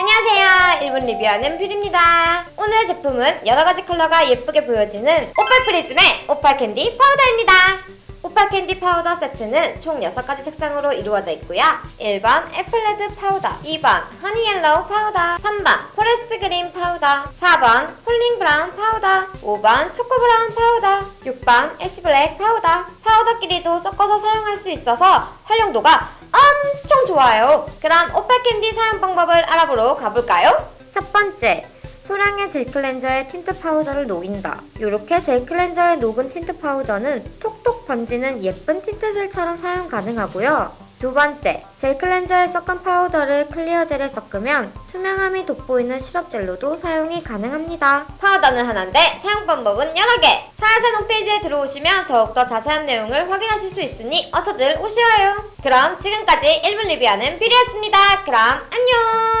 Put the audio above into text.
안녕하세요. 1분 리뷰하는 뷰리입니다. 오늘의 제품은 여러가지 컬러가 예쁘게 보여지는 오팔 프리즘의 오팔 캔디 파우더입니다. 오팔 캔디 파우더 세트는 총 6가지 색상으로 이루어져 있고요. 1번 apple red powder, 2번 honey yellow powder, 3번 forest green powder, 4번 falling brown powder, 5번 choco brown powder, 6번 ash black powder. 파우더끼리도 섞어서 사용할 수 있어서 활용도가 엄청 좋아요. 그럼 오팔 캔디 사용 방법을 알아보러 가볼까요? 첫 번째, 소량의 젤 클렌저에 틴트 파우더를 녹인다. 이렇게 젤 클렌저에 녹은 틴트 파우더는 톡톡 번지는 예쁜 틴트 젤처럼 사용 가능하고요. 두 번째, 젤 클렌저에 섞은 파우더를 clear gel에 섞으면 투명함이 돋보이는 시럽 젤로도 사용이 가능합니다. 파우더는 하나인데 사용 방법은 여러 개! 사야산 홈페이지에 들어오시면 더욱더 자세한 내용을 확인하실 수 있으니 어서들 오셔요. 그럼 지금까지 1분 리뷰하는 뷰리였습니다. 그럼 안녕!